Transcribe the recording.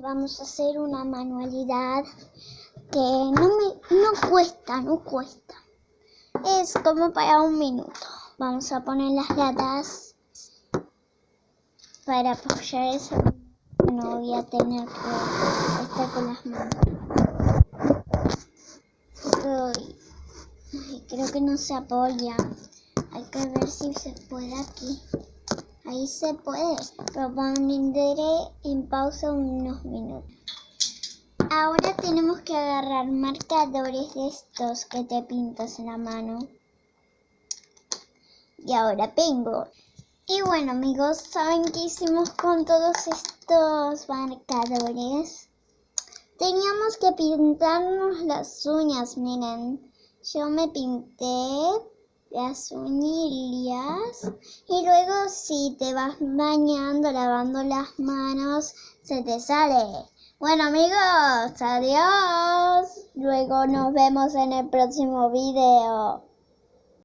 vamos a hacer una manualidad que no me no cuesta, no cuesta. Es como para un minuto. Vamos a poner las latas para apoyar eso. No voy a tener que estar con las manos. creo que no se apoya. Hay que ver si se puede aquí. Ahí se puede, pero pondré en pausa unos minutos. Ahora tenemos que agarrar marcadores de estos que te pintas en la mano. Y ahora pingo. Y bueno amigos, ¿saben qué hicimos con todos estos marcadores? Teníamos que pintarnos las uñas, miren. Yo me pinté las uñillas y luego si te vas bañando, lavando las manos, se te sale. Bueno amigos, adiós. Luego nos vemos en el próximo video.